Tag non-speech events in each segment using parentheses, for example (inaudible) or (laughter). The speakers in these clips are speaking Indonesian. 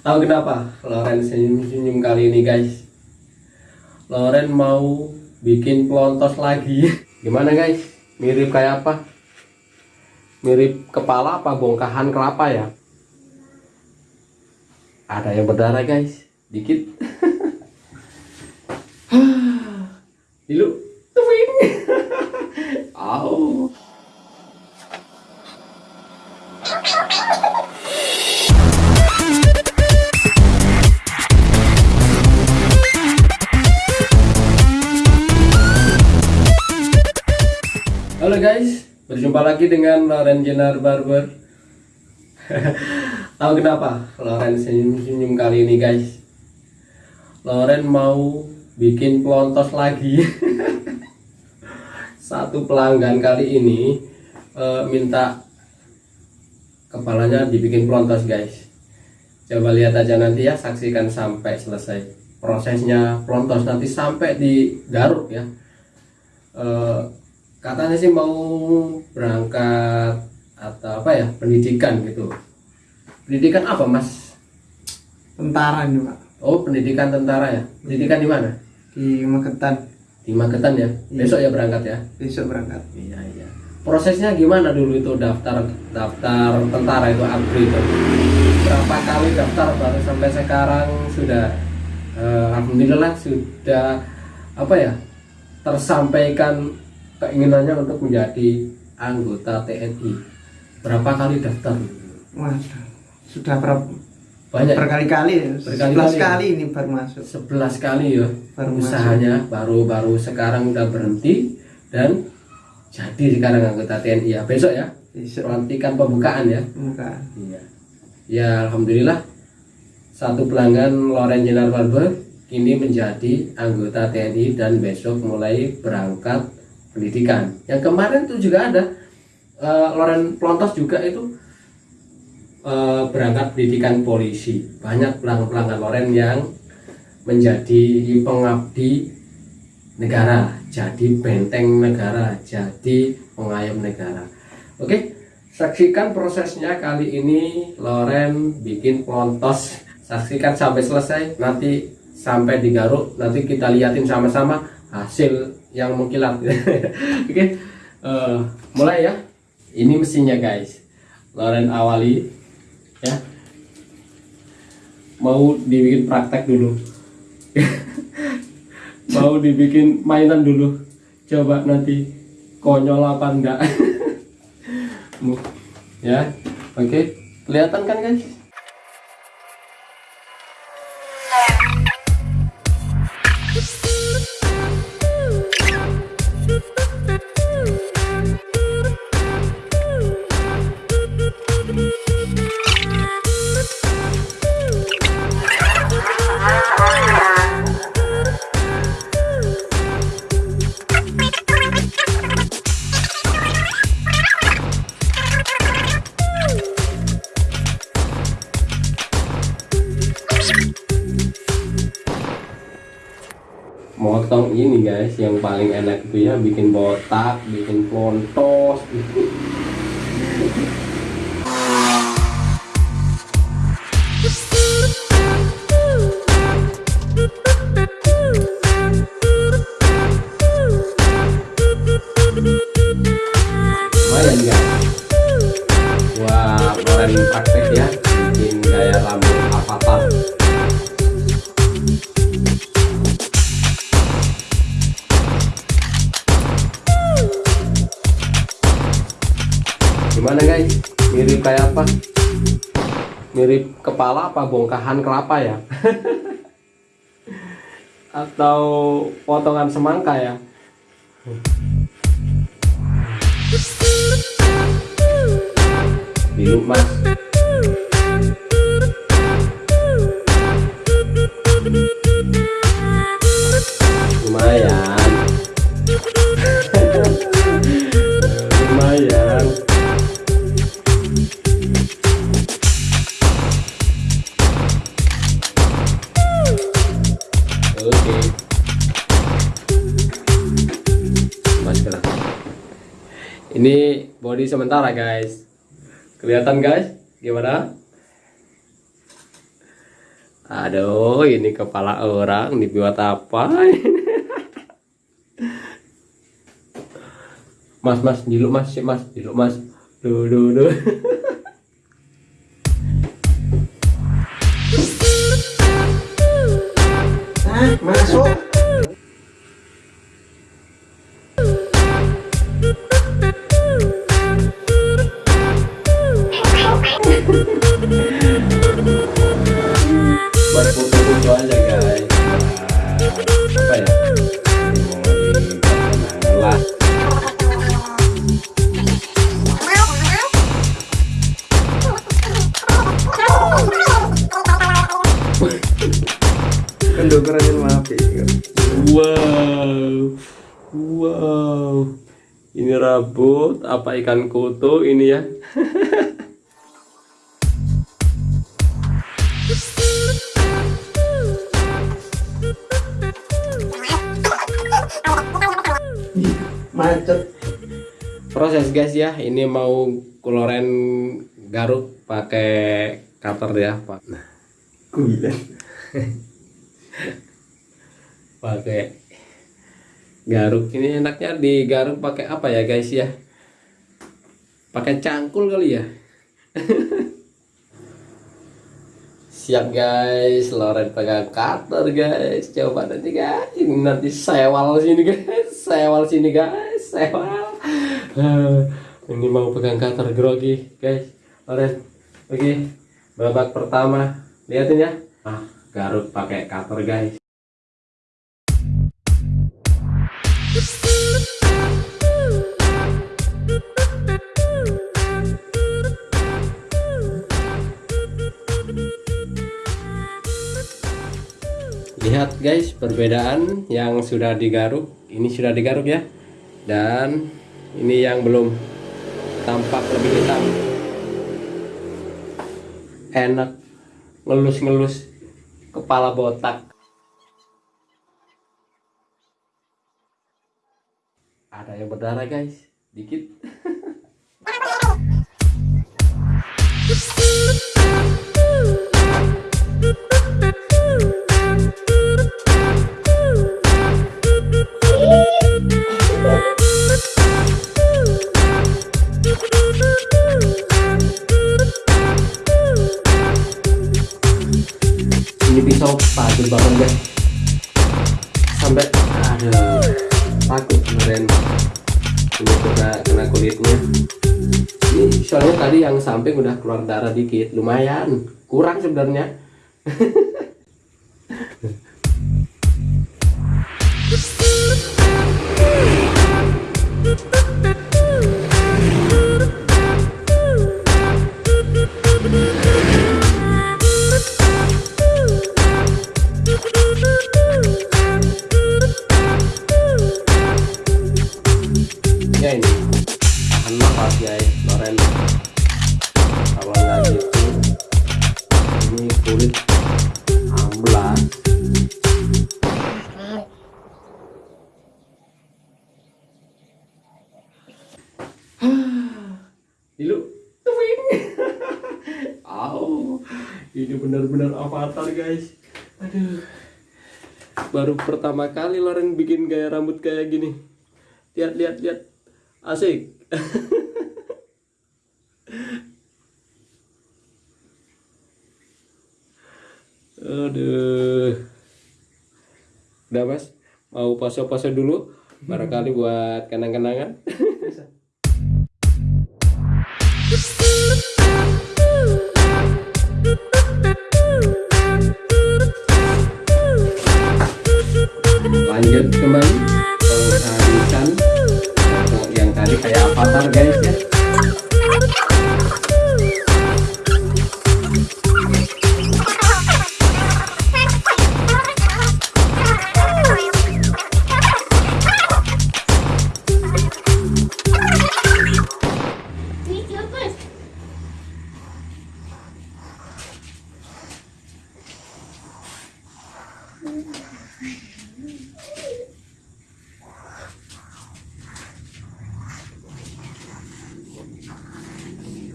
Tahu kenapa Loren senyum-senyum kali ini guys? Loren mau bikin pelontos lagi. (laughs) Gimana guys? Mirip kayak apa? Mirip kepala apa bongkahan kelapa ya? Ada yang berdarah guys, dikit. (laughs) Dulu, tuing. (laughs) berjumpa lagi dengan Loren Jenar Barber. (laughs) Tahu kenapa Loren senyum-senyum kali ini guys? Loren mau bikin pelontos lagi. (laughs) Satu pelanggan kali ini eh, minta kepalanya dibikin pelontos guys. Coba lihat aja nanti ya, saksikan sampai selesai prosesnya pelontos nanti sampai digaruk ya. Eh, katanya sih mau berangkat atau apa ya pendidikan gitu. Pendidikan apa mas? Tentara ini pak. Oh pendidikan tentara ya? Pendidikan di mana? Di Magetan. Di Magetan ya? Iya. besok ya berangkat ya? Besok berangkat. Iya iya. Prosesnya gimana dulu itu daftar daftar tentara itu ABRI itu? Berapa kali daftar baru sampai sekarang sudah eh, alhamdulillah sudah apa ya tersampaikan keinginannya untuk menjadi anggota TNI berapa kali daftar? Waduh sudah berapa banyak. berkali-kali ya? Berkali-kali 11 ya? kali ini baru masuk. 11 kali ya. Baru usahanya baru-baru sekarang udah berhenti dan jadi sekarang anggota TNI ya. Besok ya. Besok. Pelantikan pembukaan ya. Muka iya. Ya alhamdulillah. Satu pelanggan Loren Jenar Barber kini menjadi anggota TNI dan besok mulai berangkat pendidikan. Yang kemarin tuh juga ada eh, Loren Plontos juga itu eh, berangkat pendidikan polisi. Banyak pelanggan-pelanggan Loren yang menjadi pengabdi negara jadi benteng negara jadi pengayom negara. Oke saksikan prosesnya kali ini Loren bikin pelontos saksikan sampai selesai nanti sampai digaruk nanti kita liatin sama-sama hasil yang mengkilat. (laughs) Oke eh, mulai ya. Ini mesinnya guys. Loren awali ya. Mau dibikin praktek dulu. (laughs) Mau dibikin mainan dulu. Coba nanti konyol apa enggak. (laughs) Ya. Oke kelihatan kan guys motong ini guys yang paling enak itu ya bikin botak bikin plontos Mirip kayak apa? Mirip kepala apa bongkahan kelapa ya? (laughs) Atau potongan semangka ya? Bingung mas Lumayan body sementara guys. Kelihatan guys? Gimana? Aduh, ini kepala orang dibuat apa? (laughs) mas, mas, diluk mas, mas, diluk mas. Duh, duh, duh. (laughs) Buat foto-foto aja guys. Nah, apa ya? Lah. Kendokeran maaf ya. Wow, wow. Ini rambut apa ikan koto ini ya? (laughs) Macet. Proses guys ya, ini mau kuloren garuk pakai cutter ya, Pak. Nah, Kuilan. (laughs) pakai garuk ini enaknya digaruk pakai apa ya guys ya? Pakai cangkul kali ya. (laughs) Siap guys, Loren pegang cutter guys. Coba nanti guys, nanti sewal sini guys, sewal sini guys, sewal. Eh, ini mau pegang cutter grogi guys. Loren, oke. Babak pertama, lihatin ya. Ah, garuk pakai cutter guys. Lihat guys perbedaan yang sudah digaruk. Ini sudah digaruk ya. Dan ini yang belum Tampak lebih hitam. Enak Ngelus-ngelus Kepala botak. Ada yang berdarah guys. Dikit (laughs) patut banget guys. Sampai Aduh Takut kemarin. Ini kena, kena kulitnya. Ini soalnya tadi yang samping udah keluar darah dikit. Lumayan Kurang sebenarnya (laughs) Ya ini Tahan nafas guys Loren. Kalau nggak gitu Ini kulit Amblas. Dilu Twing Au Ini benar-benar avatar guys. Aduh. Baru pertama kali Loren bikin gaya rambut kayak gini. Lihat lihat lihat Asik. Aduh. Udah mas. Mau pose-pose dulu Barangkali buat kenang-kenangan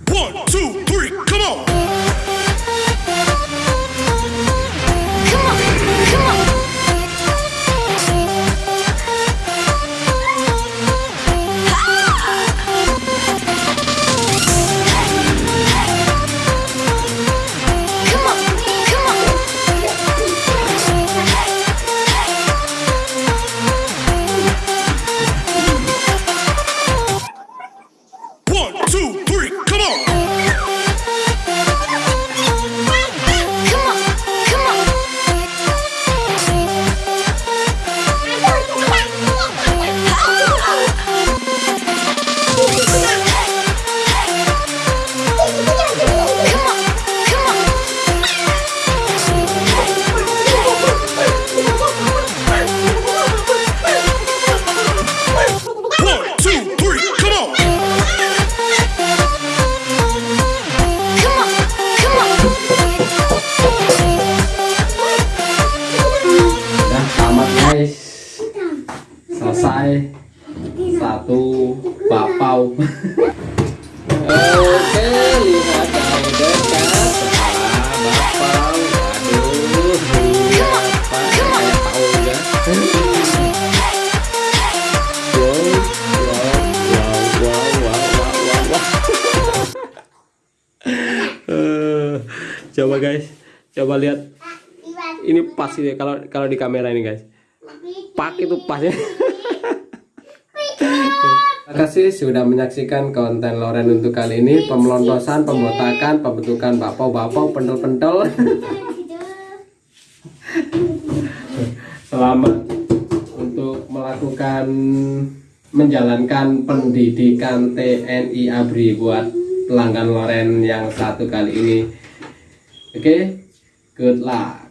One, two, three, selesai satu bapau, oke lihat dekat coba guys coba lihat ini pas ini kalau kalau di kamera ini guys pak itu pasnya Terima kasih sudah menyaksikan konten Loren untuk kali ini. Pemelontosan, pembotakan, pembentukan bapau-bapau, pentel-pentel Selamat untuk melakukan menjalankan pendidikan TNI ABRI buat pelanggan Loren yang satu kali ini. Oke, good luck